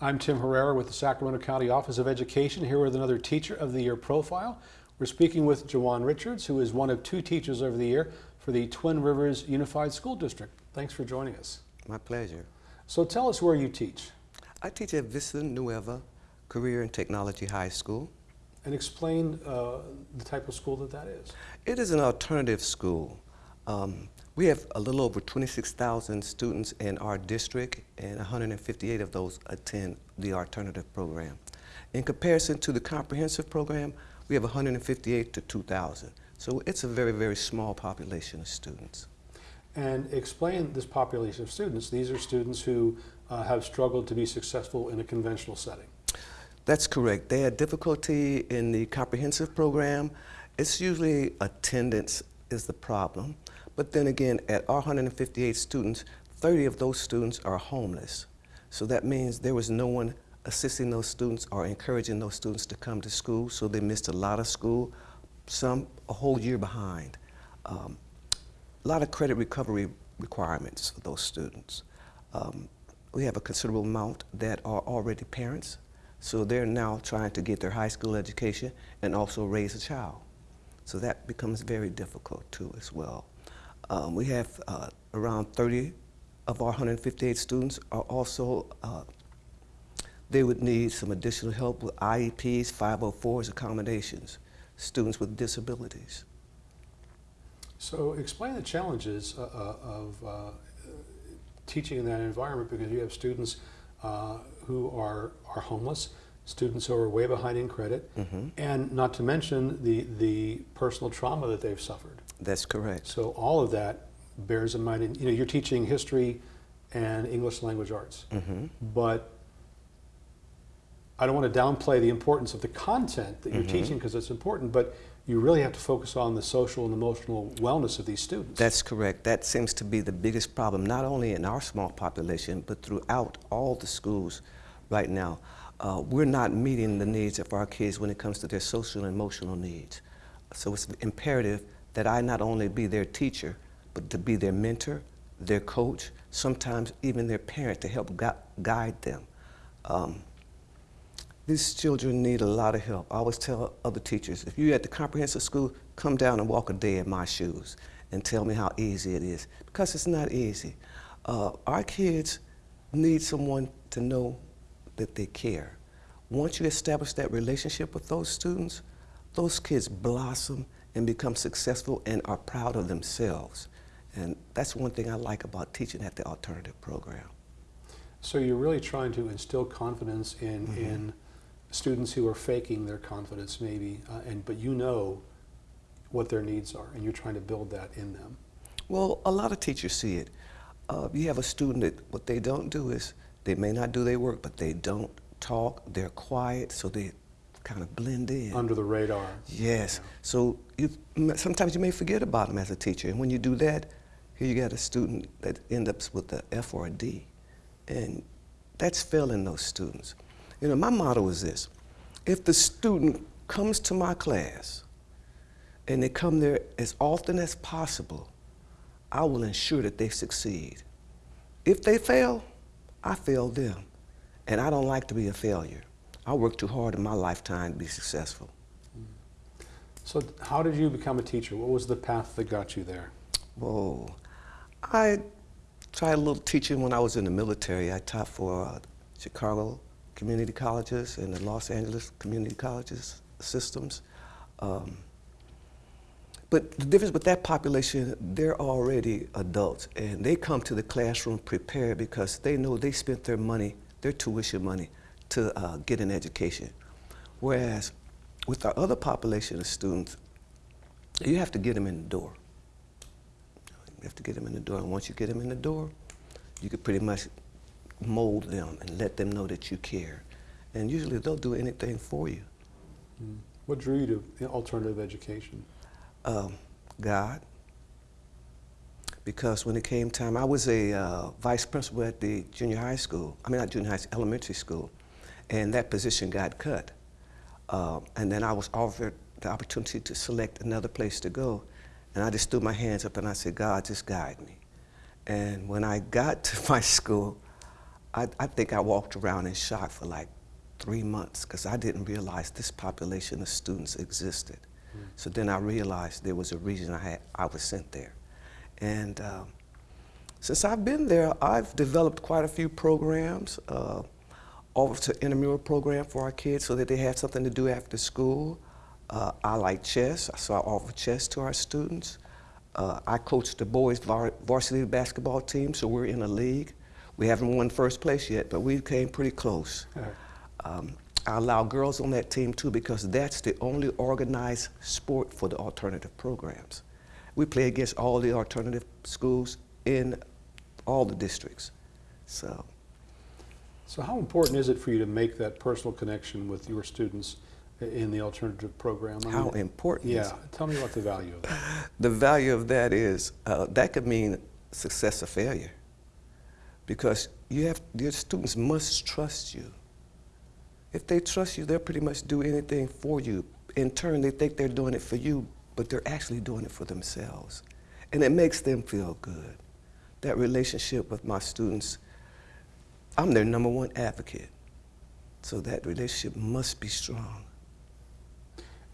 I'm Tim Herrera with the Sacramento County Office of Education, here with another Teacher of the Year profile. We're speaking with Jawan Richards, who is one of two Teachers of the Year for the Twin Rivers Unified School District. Thanks for joining us. My pleasure. So tell us where you teach I teach at Vista Nueva Career and Technology High School. and explain uh, the type of school that that is. It is an alternative school. Um, we have a little over 26,000 students in our district, and 158 of those attend the alternative program. In comparison to the comprehensive program, we have 158 to 2,000. So it's a very, very small population of students. And explain this population of students. These are students who uh, have struggled to be successful in a conventional setting. That's correct. They had difficulty in the comprehensive program. It's usually attendance is the problem. But then again, at our 158 students, 30 of those students are homeless. So that means there was no one assisting those students or encouraging those students to come to school, so they missed a lot of school, some a whole year behind. Um, a lot of credit recovery requirements for those students. Um, we have a considerable amount that are already parents, so they're now trying to get their high school education and also raise a child. So that becomes very difficult too as well. Um, we have uh, around 30 of our 158 students are also, uh, they would need some additional help with IEPs, 504s, accommodations, students with disabilities. So explain the challenges uh, uh, of uh, teaching in that environment because you have students uh, who are, are homeless, students who are way behind in credit, Mhm. and not to mention the, the personal trauma that they've suffered. That's correct. So all of that bears in mind, and you know, you're teaching history and English language arts, hmm but I don't want to downplay the importance of the content that you're Mhm. teaching because it's important, but you really have to focus on the social and emotional wellness of these students. That's correct. That seems to be the biggest problem, not only in our small population, but throughout all the schools right now. Uh, we're not meeting the needs of our kids when it comes to their social and emotional needs. So it's imperative that I not only be their teacher, but to be their mentor, their coach, sometimes even their parent to help gu guide them. Um, these children need a lot of help. I always tell other teachers, if you're at the comprehensive school, come down and walk a day in my shoes and tell me how easy it is, because it's not easy. Uh, our kids need someone to know that they care. Once you establish that relationship with those students, those kids blossom and become successful and are proud of themselves. And that's one thing I like about teaching at the alternative program. So you're really trying to instill confidence in, Mhm. in students who are faking their confidence maybe, uh, and, but you know what their needs are, and you're trying to build that in them. Well, a lot of teachers see it. Uh, you have a student that what they don't do is they may not do their work, but they don't talk. They're quiet, so they kind of blend in. Under the radar. yes. Yeah. So you, sometimes you may forget about them as a teacher, and when you do that, here you got a student that ends up with a F or a D, and that's failing those students. You know, my motto is this: if the student comes to my class, and they come there as often as possible, I will ensure that they succeed. If they fail, I failed them. And I don't like to be a failure. I worked too hard in my lifetime to be successful. So how did you become a teacher? What was the path that got you there? Whoa. I tried a little teaching when I was in the military. I taught for uh, Chicago community colleges and the Los Angeles community colleges systems. Um, but the difference with that population, they're already adults and they come to the classroom prepared because they know they spent their money, their tuition money, to uh, get an education. Whereas with our other population of students, you have to get them in the door. You have to get them in the door, and once you get them in the door, you can pretty much mold them and let them know that you care. And usually they'll do anything for you. What drew you to alternative education? Um, God. Because when it came time, I was a uh, vice principal at the junior high school, I mean not junior high, elementary school, and that position got cut. Uh, and then I was offered the opportunity to select another place to go, and I just threw my hands up and I said, God, just guide me. And when I got to my school, I, I think I walked around in shock for like three months because I didn't realize this population of students existed. So then I realized there was a reason I, had, I was sent there. And um, since I've been there, I've developed quite a few programs. Uh, offered an intramural program for our kids so that they have something to do after school. Uh, I like chess, so I offer chess to our students. Uh, I coach the boys var varsity basketball team, so we're in a league. We haven't won first place yet, but we came pretty close. Um, I allow girls on that team too because that's the only organized sport for the alternative programs. We play against all the alternative schools in all the districts. So, So how important is it for you to make that personal connection with your students in the alternative program? I how mean, important is Yeah, tell me about the value of that. the value of that is uh, that could mean success or failure because you have your students must trust you if they trust you they'll pretty much do anything for you in turn they think they're doing it for you but they're actually doing it for themselves and it makes them feel good that relationship with my students i'm their number one advocate so that relationship must be strong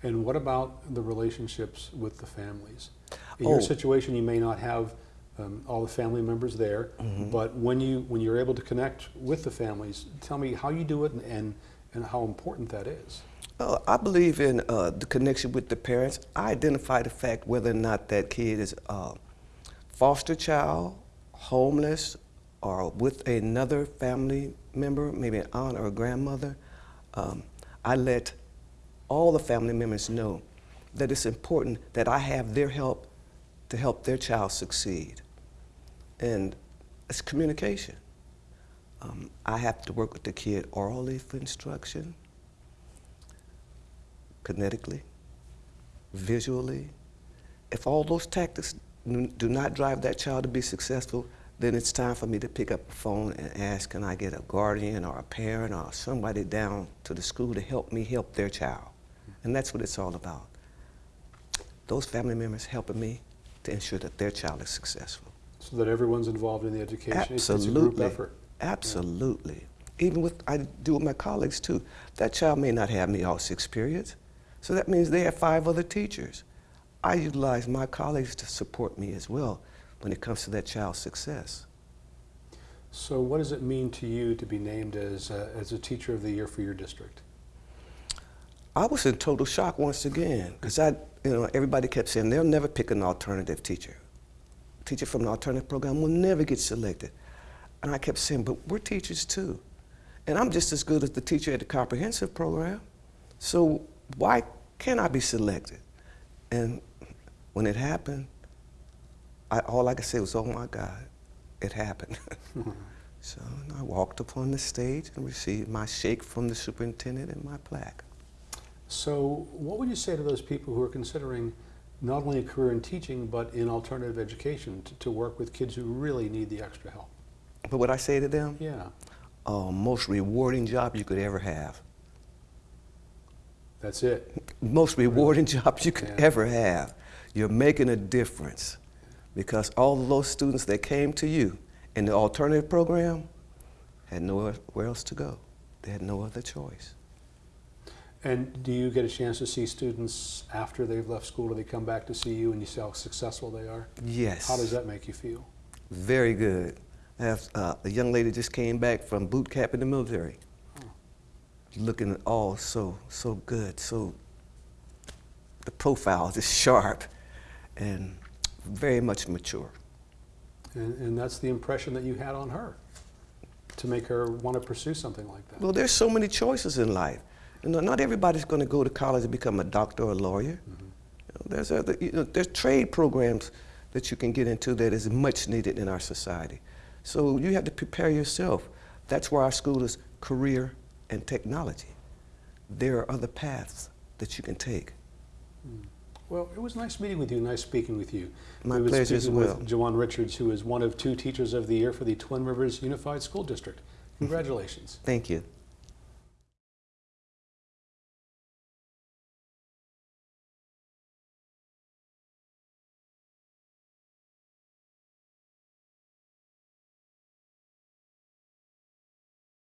And what about the relationships with the families? In your Oh. situation, you may not have um, all the family members there, Mm-hmm. but when you when you're able to connect with the families, tell me how you do it and and, and how important that is. Uh, I believe in uh, the connection with the parents. I identify the fact whether or not that kid is a foster child, homeless, or with another family member, maybe an aunt or a grandmother. Um, I let all the family members know that it's important that I have their help to help their child succeed. And it's communication. Um, I have to work with the kid orally for instruction kinetically, visually. If all those tactics do not drive that child to be successful, then it's time for me to pick up the phone and ask, can I get a guardian or a parent or somebody down to the school to help me help their child? And that's what it's all about. Those family members helping me to ensure that their child is successful. So that everyone's involved in the education. It's- It's a group Absolutely. effort. Absolutely. Even with, I do with my colleagues too. That child may not have me all six periods. So that means they have five other teachers. I utilize my colleagues to support me as well when it comes to that child's success. So what does it mean to you to be named as uh, as a teacher of the year for your district? I was in total shock once again because I, you know, everybody kept saying they'll never pick an alternative teacher. Teacher from an alternative program will never get selected. And I kept saying, but we're teachers too. And I'm just as good as the teacher at the comprehensive program. So why can't I be selected? And when it happened, I, all I could say was, oh my God, it happened. so I walked upon the stage and received my shake from the superintendent and my plaque. So what would you say to those people who are considering not only a career in teaching but in alternative education to, to work with kids who really need the extra help? But what I say to them, Yeah, uh, most rewarding job you could ever have. that's it. Most rewarding job you could Yeah. ever have. You're making a difference because all of those students that came to you in the alternative program had nowhere else to go. They had no other choice. And do you get a chance to see students after they've left school? Do they come back to see you and you see how successful they are? Yes. How does that make you feel? Very good. Have, uh, a young lady just came back from boot camp in the military. Oh. Looking all so, so good. So the profile is sharp and very much mature. And, and that's the impression that you had on her to make her want to pursue something like that. Well, there's so many choices in life. You know, not everybody's going to go to college and become a doctor or a lawyer. You know, there's other, you know, there's trade programs that you can get into that is much needed in our society. So you have to prepare yourself. That's why our school is career and technology. There are other paths that you can take. Hmm. Well, it was nice meeting with you, nice speaking with you. My we pleasure as well. with Jawan Richards, who is one of two Teachers of the Year for the Twin Rivers Unified School District. Congratulations. Thank you.